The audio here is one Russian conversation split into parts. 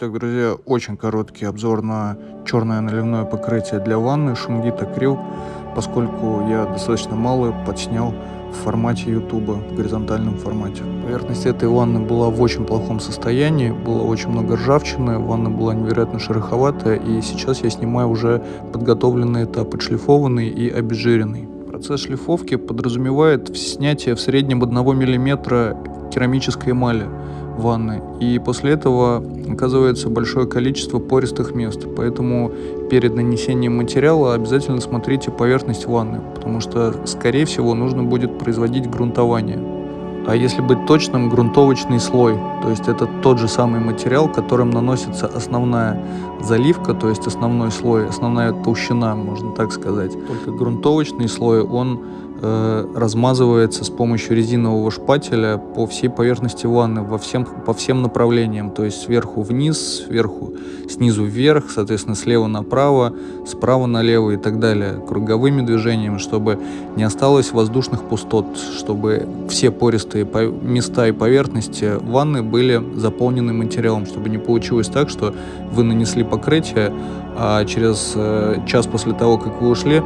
Итак, друзья, очень короткий обзор на черное наливное покрытие для ванны Шунгит Акрил, поскольку я достаточно мало подснял в формате YouTube, в горизонтальном формате. Поверхность этой ванны была в очень плохом состоянии, было очень много ржавчины, ванна была невероятно шероховатая, и сейчас я снимаю уже подготовленный этап, отшлифованный и обезжиренный. Процесс шлифовки подразумевает снятие в среднем 1 мм керамической эмали ванны. И после этого оказывается большое количество пористых мест. Поэтому перед нанесением материала обязательно смотрите поверхность ванны, потому что, скорее всего, нужно будет производить грунтование. А если быть точным, грунтовочный слой, то есть это тот же самый материал, которым наносится основная заливка, то есть основной слой, основная толщина, можно так сказать. Только грунтовочный слой, он э, размазывается с помощью резинового шпателя по всей поверхности ванны, во всем, по всем направлениям, то есть сверху вниз, сверху, снизу вверх, соответственно, слева направо, справа налево и так далее, круговыми движениями, чтобы не осталось воздушных пустот, чтобы все пористые места и поверхности ванны были заполнены материалом, чтобы не получилось так, что вы нанесли покрытие, а через э, час после того, как вы ушли,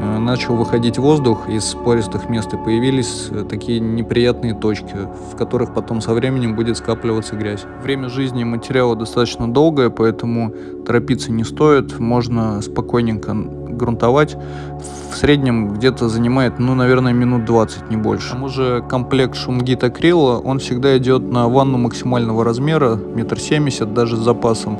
начал выходить воздух из пористых мест и появились э, такие неприятные точки, в которых потом со временем будет скапливаться грязь. Время жизни материала достаточно долгое, поэтому торопиться не стоит, можно спокойненько грунтовать. В среднем где-то занимает, ну, наверное, минут 20, не больше. К тому же комплект шумгит акрила, он всегда идет на ванну максимального размера, метр семьдесят, даже с запасом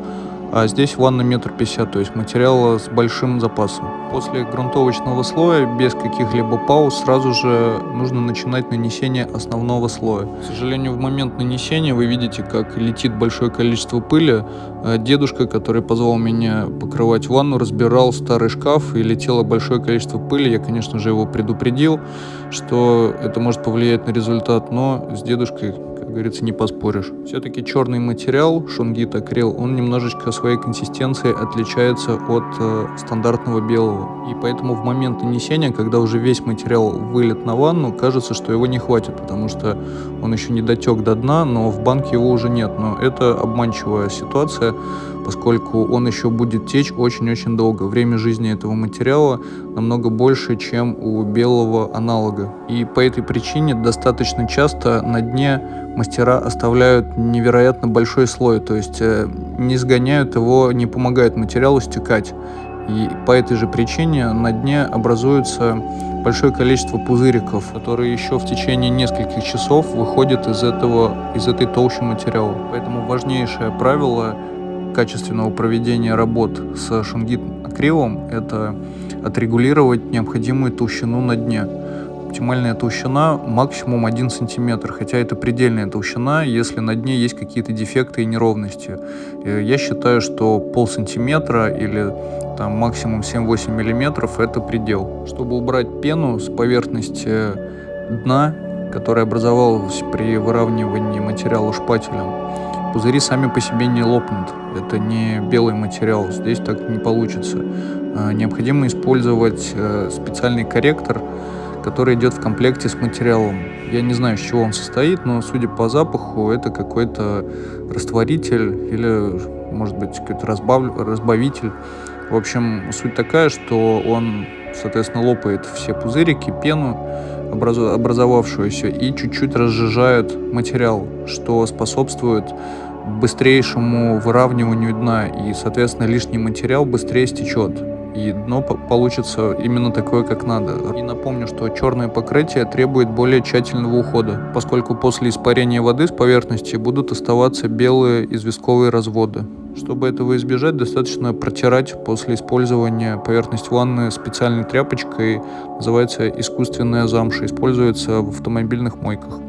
а здесь ванна метр пятьдесят, то есть материала с большим запасом. После грунтовочного слоя без каких-либо пауз сразу же нужно начинать нанесение основного слоя. К сожалению, в момент нанесения вы видите, как летит большое количество пыли. А дедушка, который позвал меня покрывать ванну, разбирал старый шкаф и летело большое количество пыли. Я, конечно же, его предупредил, что это может повлиять на результат, но с дедушкой говорится, не поспоришь. Все-таки черный материал, шунгит акрил, он немножечко своей консистенцией отличается от э, стандартного белого. И поэтому в момент нанесения, когда уже весь материал вылет на ванну, кажется, что его не хватит, потому что он еще не дотек до дна, но в банке его уже нет. Но это обманчивая ситуация, поскольку он еще будет течь очень-очень долго. Время жизни этого материала намного больше, чем у белого аналога. И по этой причине достаточно часто на дне мастера оставляют невероятно большой слой, то есть э, не сгоняют его, не помогают материалу стекать. И по этой же причине на дне образуется большое количество пузыриков, которые еще в течение нескольких часов выходят из, этого, из этой толщи материала. Поэтому важнейшее правило качественного проведения работ с шунгит акрилом – это отрегулировать необходимую толщину на дне. Оптимальная толщина максимум 1 сантиметр, хотя это предельная толщина, если на дне есть какие-то дефекты и неровности. Э, я считаю, что пол сантиметра или там, максимум 7-8 миллиметров это предел. Чтобы убрать пену с поверхности дна, которая образовалась при выравнивании материала шпателем, Пузыри сами по себе не лопнут. Это не белый материал, здесь так не получится. А, необходимо использовать э, специальный корректор, который идет в комплекте с материалом. Я не знаю, из чего он состоит, но судя по запаху, это какой-то растворитель или, может быть, какой-то разбав... разбавитель. В общем, суть такая, что он, соответственно, лопает все пузырики, пену, образовавшуюся и чуть-чуть разжижает материал, что способствует быстрейшему выравниванию дна. И, соответственно, лишний материал быстрее стечет и дно получится именно такое, как надо. И напомню, что черное покрытие требует более тщательного ухода, поскольку после испарения воды с поверхности будут оставаться белые известковые разводы. Чтобы этого избежать, достаточно протирать после использования поверхность ванны специальной тряпочкой, называется искусственная замша, используется в автомобильных мойках.